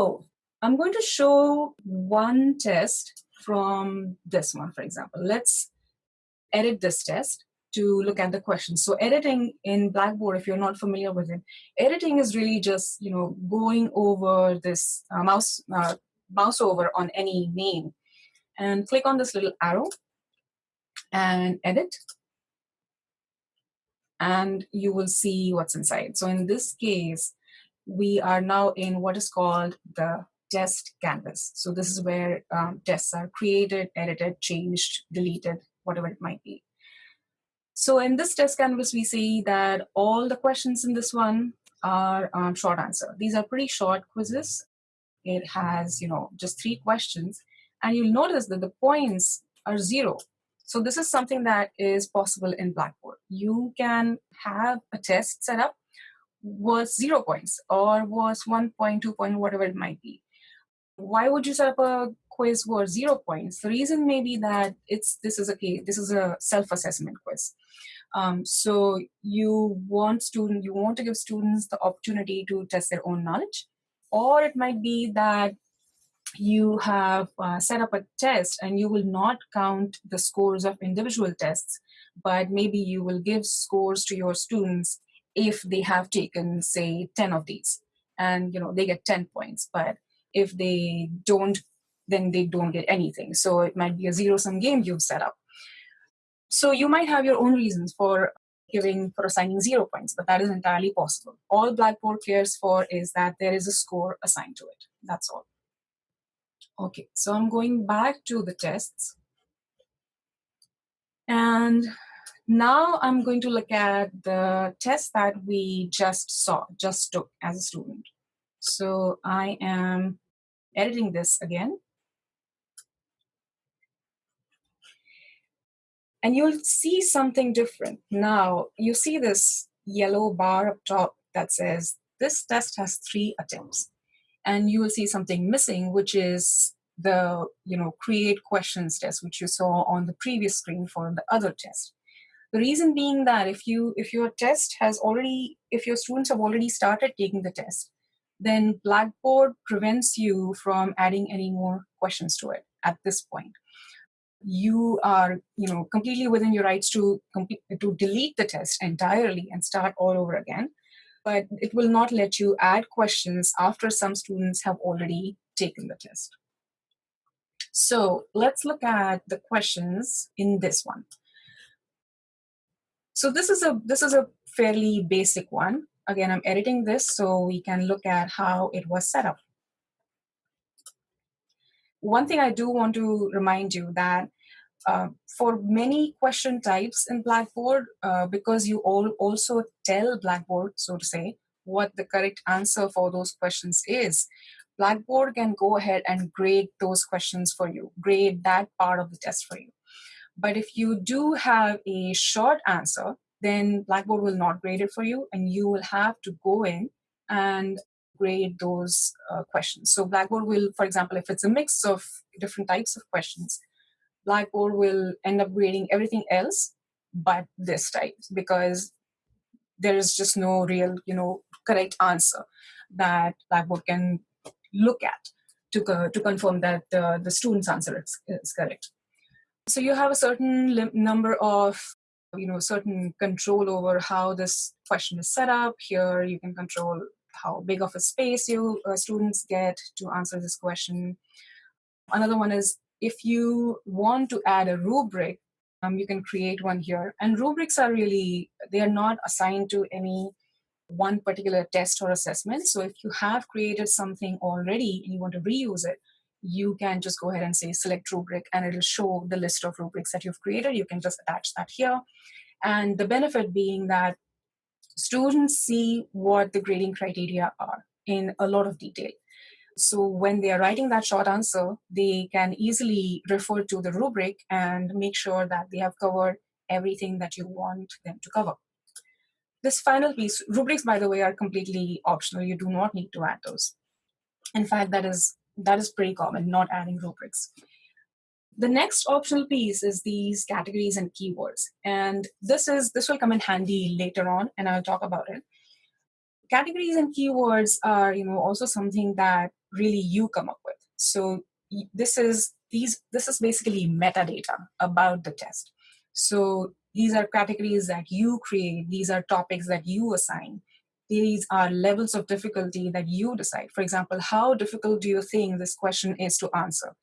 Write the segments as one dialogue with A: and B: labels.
A: So I'm going to show one test from this one, for example. Let's edit this test to look at the questions. So editing in Blackboard, if you're not familiar with it, editing is really just you know going over this uh, mouse uh, mouse over on any name and click on this little arrow and edit and you will see what's inside. So in this case, we are now in what is called the test canvas. So this is where um, tests are created, edited, changed, deleted, whatever it might be. So in this test canvas, we see that all the questions in this one are um, short answer. These are pretty short quizzes. It has, you know, just three questions. And you'll notice that the points are zero. So this is something that is possible in Blackboard. You can have a test set up was zero points or was one point, two point, whatever it might be. Why would you set up a quiz for zero points? The reason may be that it's this is a this is a self-assessment quiz. Um, so you want student you want to give students the opportunity to test their own knowledge, or it might be that you have uh, set up a test and you will not count the scores of individual tests, but maybe you will give scores to your students if they have taken say 10 of these and you know they get 10 points but if they don't then they don't get anything. So it might be a zero sum game you've set up. So you might have your own reasons for giving for assigning zero points but that is entirely possible. All blackboard cares for is that there is a score assigned to it. That's all. Okay so i'm going back to the tests. And now I'm going to look at the test that we just saw, just took as a student. So I am editing this again. And you'll see something different. Now you see this yellow bar up top that says this test has three attempts. And you will see something missing, which is the you know create questions test, which you saw on the previous screen for the other test. The reason being that if you if your test has already if your students have already started taking the test, then Blackboard prevents you from adding any more questions to it at this point. You are you know completely within your rights to to delete the test entirely and start all over again. But it will not let you add questions after some students have already taken the test. So let's look at the questions in this one. So this is a this is a fairly basic one. Again, I'm editing this so we can look at how it was set up. One thing I do want to remind you that uh, for many question types in Blackboard, uh, because you all also tell Blackboard, so to say, what the correct answer for those questions is, Blackboard can go ahead and grade those questions for you, grade that part of the test for you. But if you do have a short answer, then Blackboard will not grade it for you, and you will have to go in and grade those uh, questions. So Blackboard will, for example, if it's a mix of different types of questions, Blackboard will end up grading everything else but this type because there is just no real, you know, correct answer that Blackboard can look at to, to confirm that uh, the student's answer is, is correct. So you have a certain number of, you know, certain control over how this question is set up. Here you can control how big of a space you uh, students get to answer this question. Another one is if you want to add a rubric, um, you can create one here. And rubrics are really, they are not assigned to any one particular test or assessment. So if you have created something already and you want to reuse it, you can just go ahead and say select rubric and it'll show the list of rubrics that you've created. You can just attach that here. And the benefit being that students see what the grading criteria are in a lot of detail. So when they are writing that short answer, they can easily refer to the rubric and make sure that they have covered everything that you want them to cover. This final piece, rubrics, by the way, are completely optional. You do not need to add those. In fact, that is that is pretty common, not adding rubrics. The next optional piece is these categories and keywords. And this is this will come in handy later on, and I'll talk about it. categories and keywords are you know also something that really you come up with so this is these this is basically metadata about the test so these are categories that you create these are topics that you assign these are levels of difficulty that you decide for example how difficult do you think this question is to answer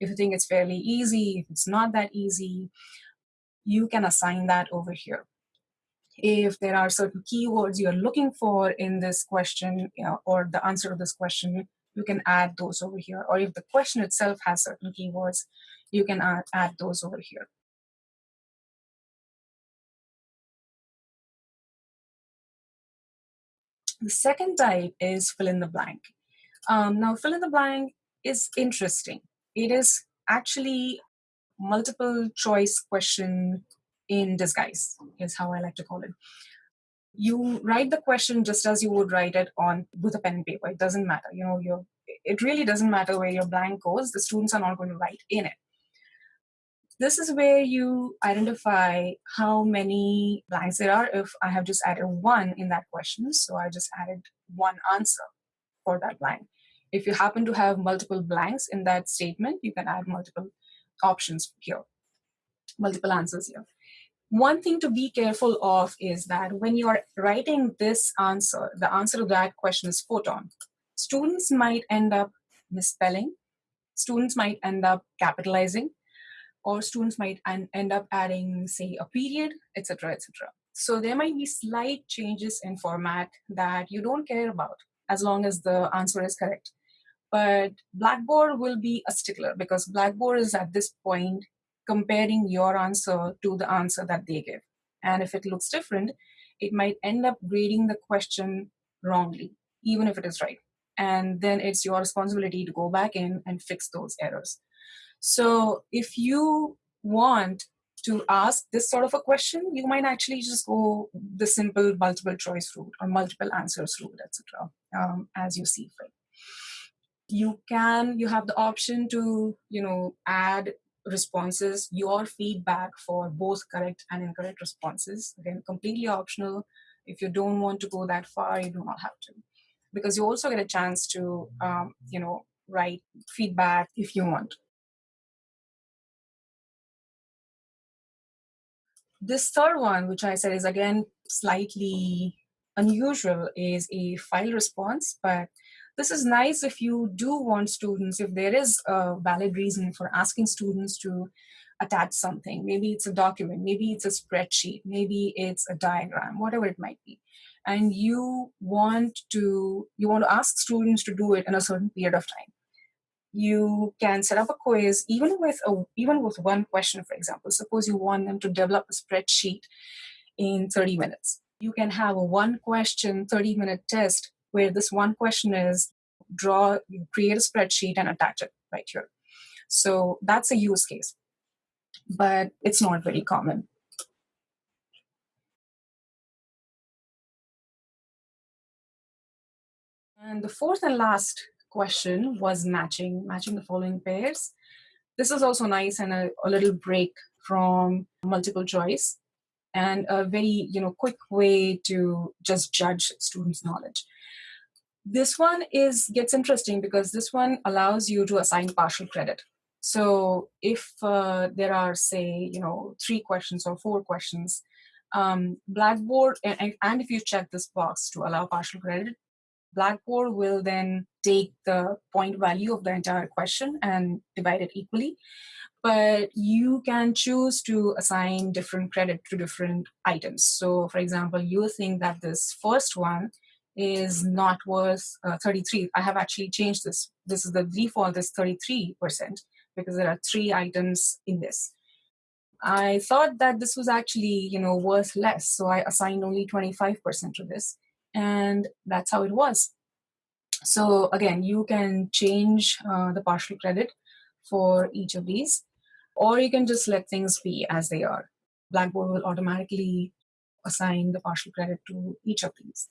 A: if you think it's fairly easy if it's not that easy you can assign that over here if there are certain keywords you're looking for in this question you know, or the answer to this question, you can add those over here. Or if the question itself has certain keywords, you can add, add those over here. The second type is fill in the blank. Um, now, fill in the blank is interesting. It is actually multiple choice question in disguise is how I like to call it. You write the question just as you would write it on with a pen and paper. It doesn't matter. You know, you it really doesn't matter where your blank goes. The students are not going to write in it. This is where you identify how many blanks there are if I have just added one in that question. So I just added one answer for that blank. If you happen to have multiple blanks in that statement, you can add multiple options here, multiple answers here. One thing to be careful of is that when you're writing this answer, the answer to that question is photon. Students might end up misspelling, students might end up capitalizing, or students might end up adding, say, a period, etc., etc. So there might be slight changes in format that you don't care about as long as the answer is correct. But Blackboard will be a stickler because Blackboard is at this point comparing your answer to the answer that they give. And if it looks different, it might end up grading the question wrongly, even if it is right. And then it's your responsibility to go back in and fix those errors. So if you want to ask this sort of a question, you might actually just go the simple multiple choice route or multiple answers route, etc., um, as you see fit. You can, you have the option to, you know, add responses, your feedback for both correct and incorrect responses. Again, completely optional. If you don't want to go that far, you do not have to. Because you also get a chance to, um, you know, write feedback if you want. This third one, which I said is again slightly unusual, is a file response, but this is nice if you do want students, if there is a valid reason for asking students to attach something. Maybe it's a document, maybe it's a spreadsheet, maybe it's a diagram, whatever it might be. And you want to you want to ask students to do it in a certain period of time. You can set up a quiz even with a even with one question, for example. Suppose you want them to develop a spreadsheet in 30 minutes. You can have a one question 30 minute test where this one question is draw, create a spreadsheet and attach it right here. So that's a use case, but it's not very common. And the fourth and last question was matching, matching the following pairs. This is also nice and a, a little break from multiple choice and a very you know quick way to just judge students' knowledge. This one is gets interesting because this one allows you to assign partial credit. So if uh, there are, say, you know, three questions or four questions, um, Blackboard, and, and if you check this box to allow partial credit, Blackboard will then take the point value of the entire question and divide it equally. But you can choose to assign different credit to different items. So for example, you think that this first one is not worth uh, 33. I have actually changed this. This is the default is 33% because there are three items in this. I thought that this was actually, you know, worth less. So I assigned only 25% to this and that's how it was. So again, you can change uh, the partial credit for each of these, or you can just let things be as they are. Blackboard will automatically assign the partial credit to each of these.